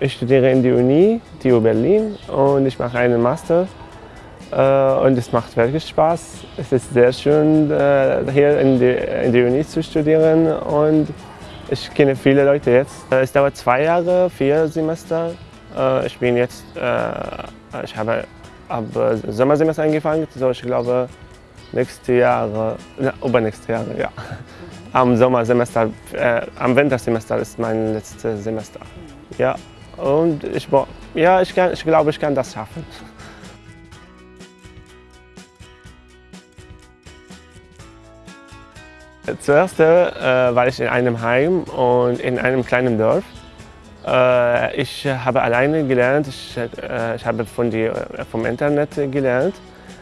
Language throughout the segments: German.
Ich studiere in der Uni, TU Berlin und ich mache einen Master. Äh, und es macht wirklich Spaß. Es ist sehr schön, äh, hier in der, in Uni zu studieren und ich kenne viele Leute jetzt. Äh, es dauert zwei Jahre, vier Semester. Ich bin jetzt, ich habe ab Sommersemester angefangen, so ich glaube nächste Jahre, na, übernächste Jahre, ja. Am Sommersemester, äh, am Wintersemester ist mein letztes Semester. Ja, und ich, ja, ich, kann, ich glaube, ich kann das schaffen. Zuerst äh, war ich in einem Heim und in einem kleinen Dorf. Äh, ich habe alleine gelernt, ich, äh, ich habe von die, vom Internet gelernt.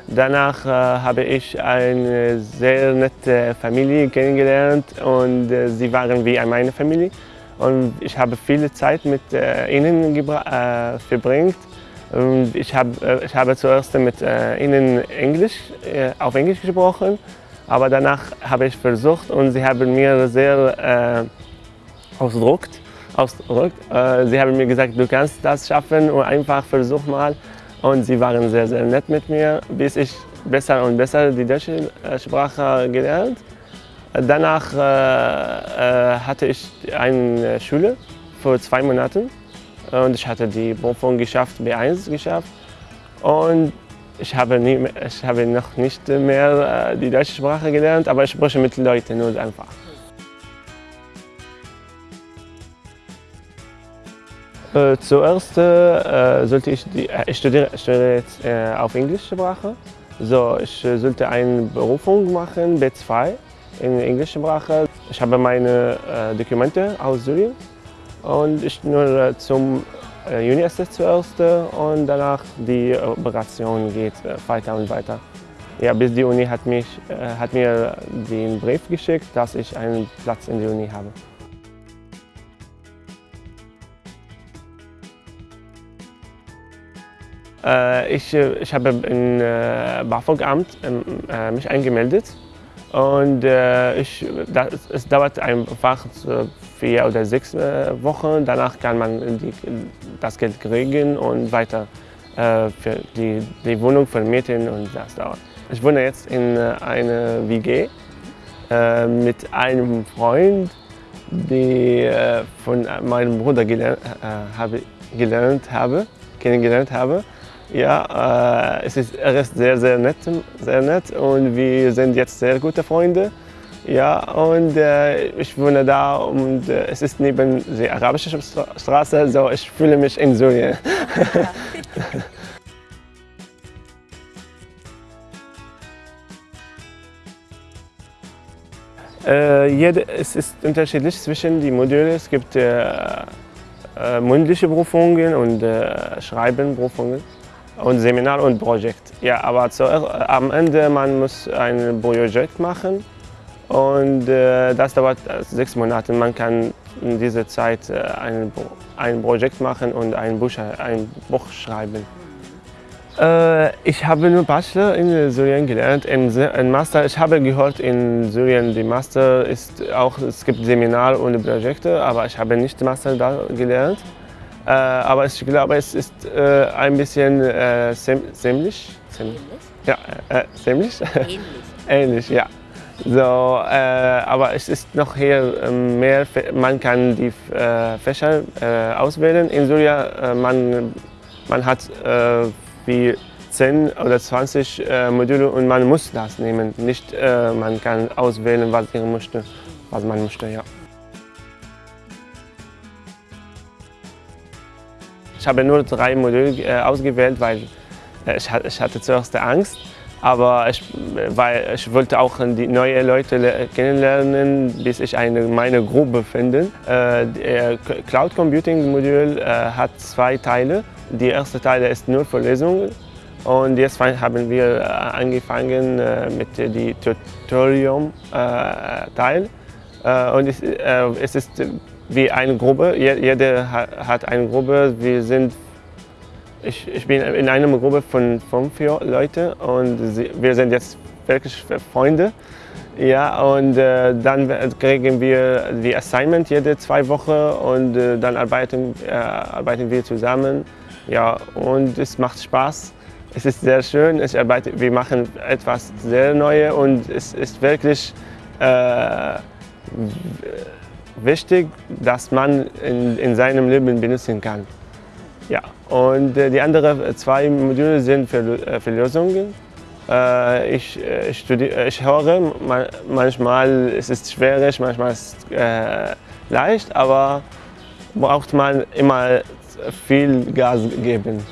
Danach äh, habe ich eine sehr nette Familie kennengelernt und äh, sie waren wie meine Familie. Und ich habe viele Zeit mit äh, ihnen verbracht. Und ich, hab, ich habe zuerst mit ihnen Englisch, auf Englisch gesprochen aber danach habe ich versucht und sie haben mir sehr äh, ausgedrückt. ausgedrückt. Äh, sie haben mir gesagt, du kannst das schaffen und einfach versuch mal. Und sie waren sehr, sehr nett mit mir, bis ich besser und besser die deutsche äh, Sprache gelernt. Danach äh, äh, hatte ich eine Schule für zwei Monate und ich hatte die Prüfung geschafft, B1 geschafft. Und ich habe, nie, ich habe noch nicht mehr äh, die deutsche Sprache gelernt, aber ich spreche mit Leuten nur einfach. Äh, zuerst äh, sollte ich, die, äh, ich studiere, studiere jetzt äh, auf englische Sprache. So, ich äh, sollte eine Berufung machen, B2 in englischer Sprache. Ich habe meine Dokumente aus Syrien und ich nur zum äh, Juni ist das zuerst und danach die Operation geht äh, weiter und weiter. Ja, bis die Uni hat, mich, äh, hat mir den Brief geschickt, dass ich einen Platz in der Uni habe. Ich, ich habe im BAföG-Amt ähm, mich angemeldet und ich, das, es dauert einfach vier oder sechs äh, Wochen. Danach kann man die, das Geld kriegen und weiter äh, für die, die Wohnung vermieten und das dauert. Ich wohne jetzt in äh, einer WG äh, mit einem Freund, den äh, von meinem Bruder gelernt, äh, habe, gelernt habe, kennengelernt habe. Ja, es ist, er ist sehr, sehr nett, sehr nett und wir sind jetzt sehr gute Freunde. Ja, und äh, ich wohne da und äh, es ist neben der arabischen Straße, so ich fühle mich in Syrien. äh, jede, es ist unterschiedlich zwischen den Modulen. Es gibt äh, äh, mündliche Prüfungen und äh, Schreibenprüfungen und Seminar und Projekt. Ja, aber zu, am Ende man muss ein Projekt machen und äh, das dauert äh, sechs Monate. Man kann in dieser Zeit äh, ein, ein Projekt machen und ein Buch, ein Buch schreiben. Äh, ich habe nur Bachelor in Syrien gelernt, in, Master. Ich habe gehört, in Syrien die Master ist auch, es gibt Seminare und Projekte, aber ich habe nicht Master da gelernt. Äh, aber ich glaube, es ist äh, ein bisschen äh, ziemlich, ziemlich, ja, ziemlich, ähnlich. ähnlich, ja. So, äh, aber es ist noch hier ähm, mehr, man kann die äh, Fächer äh, auswählen. In Syrien, äh, man, man hat äh, wie 10 oder 20 äh, Module und man muss das nehmen. Nicht, man kann auswählen, was man möchte. Was man möchte ja. Ich habe nur drei Module ausgewählt, weil ich hatte zuerst Angst. Aber ich, weil ich wollte auch die neue Leute kennenlernen, bis ich eine, meine Gruppe finde. Äh, der Cloud Computing Modul äh, hat zwei Teile. Die erste Teil ist nur für Lesungen und jetzt haben wir äh, angefangen mit dem Tutorium-Teil. Und es ist wie eine Gruppe, jeder hat eine Gruppe, wir sind ich, ich bin in einer Gruppe von fünf Leuten und wir sind jetzt wirklich Freunde. Ja, und äh, dann kriegen wir die Assignment jede zwei Wochen und äh, dann arbeiten, äh, arbeiten wir zusammen. Ja, und es macht Spaß. Es ist sehr schön. Ich arbeite, wir machen etwas sehr Neues und es ist wirklich äh, wichtig, dass man in, in seinem Leben benutzen kann. Ja, und äh, die anderen zwei Module sind für, äh, für Lösungen. Äh, ich, äh, studiere, ich höre, manchmal ist es schwierig, manchmal ist es äh, leicht, aber braucht man immer viel Gas geben.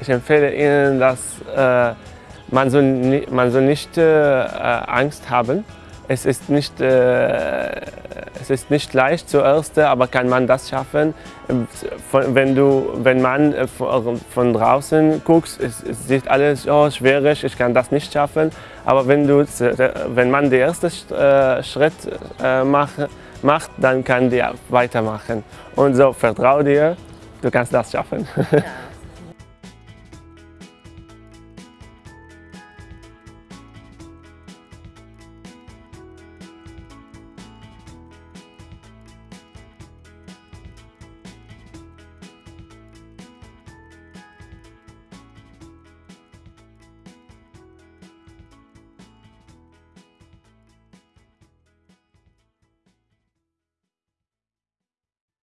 Ich empfehle Ihnen, dass äh, man, soll, man soll nicht äh, Angst haben. Es ist nicht äh, es ist nicht leicht zuerst, aber kann man das schaffen. Wenn, du, wenn man äh, von draußen guckst, es, es sieht alles oh, schwierig, ich kann das nicht schaffen. Aber wenn, du, wenn man den ersten äh, Schritt äh, macht, macht, dann kann der weitermachen. Und so, vertrau dir, du kannst das schaffen.